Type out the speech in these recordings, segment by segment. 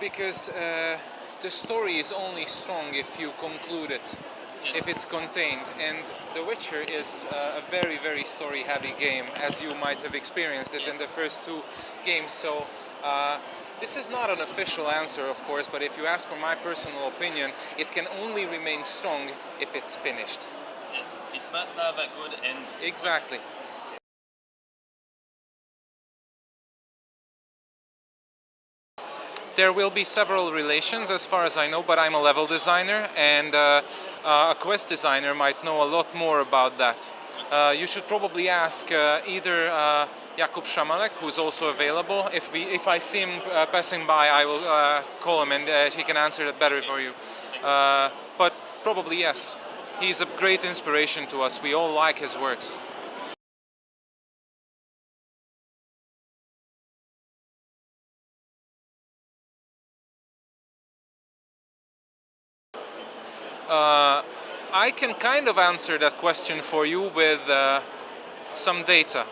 because uh, the story is only strong if you conclude it, Yes. if it's contained. And The Witcher is uh, a very, very story-heavy game, as you might have experienced it in the first two games. So. Uh, this is not an official answer, of course, but if you ask for my personal opinion, it can only remain strong if it's finished. Yes. It must have a good end. Exactly. There will be several relations as far as I know, but I'm a level designer and uh, uh, a quest designer might know a lot more about that. Uh, you should probably ask uh, either uh, Jakub Szamałek, who's also available. If, we, if I see him uh, passing by, I will call him and he can answer that better for you. But probably yes. He's a great inspiration to us. We all like his works. Uh, I can kind of answer that question for you with uh, some data.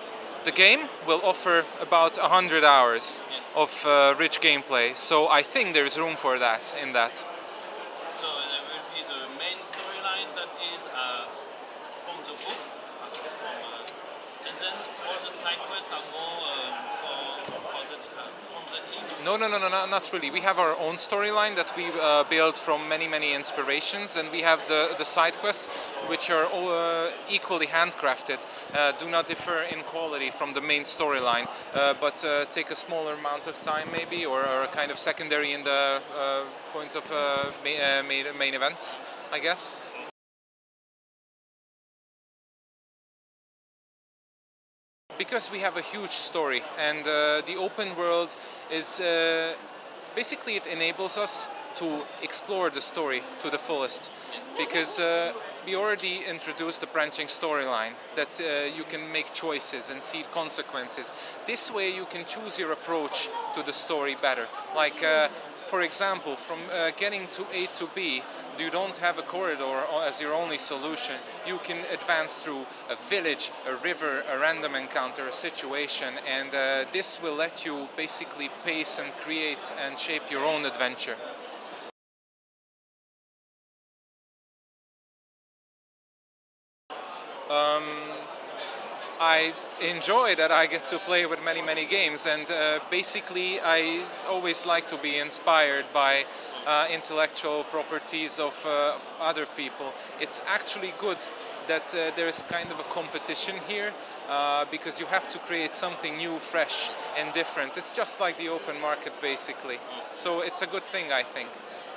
The game will offer about 100 hours Yes. of uh, rich gameplay, so I think there's room for that in that. So there will be the main storyline that is uh, from the books, uh, from, uh, and then all the side quests are more um, for, for the t- uh, from the team. No, no, no, no, no, not really. We have our own storyline that we uh, build from many, many inspirations, and we have the, the side quests, which are all, uh, equally handcrafted, uh, do not differ in quality from the main storyline, uh, but uh, take a smaller amount of time maybe, or are kind of secondary in the uh, point of main, main events, I guess. Because we have a huge story and uh, the open world is uh, basically it enables us to explore the story to the fullest because uh, we already introduced the branching storyline that uh, you can make choices and see consequences. This way you can choose your approach to the story better. Like uh, for example, from uh, getting to A to B, you don't have a corridor as your only solution. You can advance through a village, a river, a random encounter, a situation, and uh, this will let you basically pace and create and shape your own adventure. Um, I enjoy that I get to play with many, many games, and uh, basically, I always like to be inspired by uh, intellectual properties of, uh, of other people. It's actually good that uh, there is kind of a competition here uh, because you have to create something new, fresh, and different. It's just like the open market, basically. So it's a good thing, I think.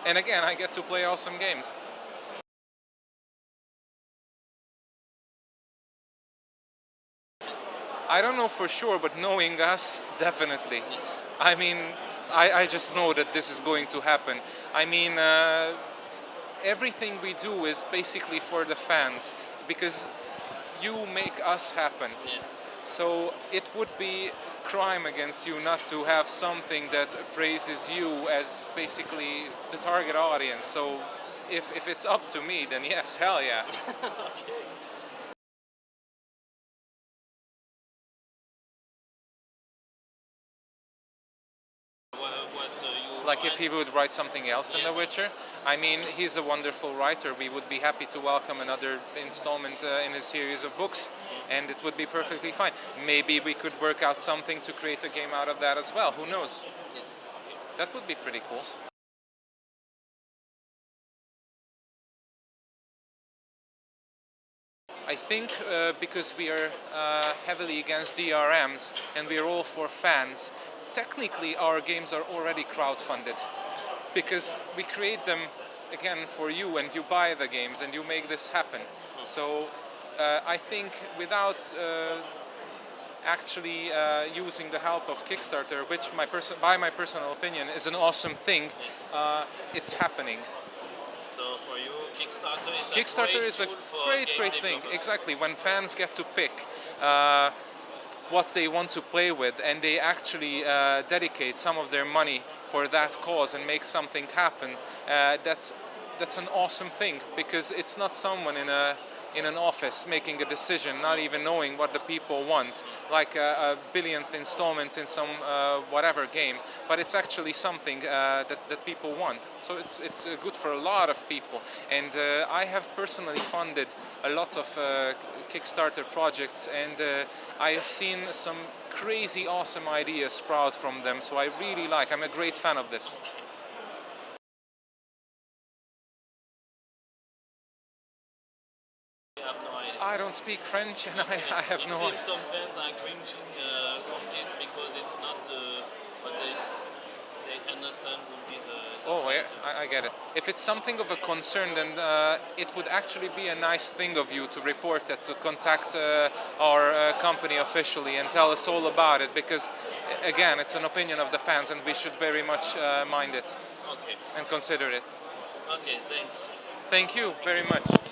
And again, I get to play awesome games. I don't know for sure, but knowing us, definitely. I mean, I, I just know that this is going to happen. I mean, uh, everything we do is basically for the fans because you make us happen. Yes. So it would be crime against you not to have something that praises you as basically the target audience. So if, if it's up to me, then yes, hell yeah. What, Like if he would write something else than The Witcher. I mean, he's a wonderful writer. We would be happy to welcome another installment uh, in his series of books, and it would be perfectly fine. Maybe we could work out something to create a game out of that as well. Who knows? Yes. That would be pretty cool. I think uh, because we are uh, heavily against DRMs and we are all for fans, technically our games are already crowdfunded because we create them again for you and you buy the games and you make this happen. So uh, I think without uh, actually uh, using the help of Kickstarter, which my person, by my personal opinion is an awesome thing, uh, it's happening. So for you, Kickstarter is Kickstarter a great is a great, great thing. Exactly, when fans get to pick uh, what they want to play with and they actually uh, dedicate some of their money for that cause and make something happen, uh, that's that's an awesome thing because it's not someone in a in an office making a decision, not even knowing what the people want, like a, a billionth installment in some uh, whatever game, but it's actually something uh, that, that people want. So it's, it's uh, good for a lot of people. And uh, I have personally funded a lot of uh, Kickstarter projects and uh, I have seen some crazy awesome ideas sprout from them. So I really like, I'm a great fan of this. No. I don't speak French and I, I have it no seems some fans are cringing uh, from this because it's not uh, what they they understand would be the. the Oh, yeah. I, I get it. If it's something of a concern, then uh, it would actually be a nice thing of you to report it, to contact uh, our uh, company officially and tell us all about it, because again, it's an opinion of the fans, and we should very much uh, mind it Okay. and consider it. Okay. Thanks. Thank you very much.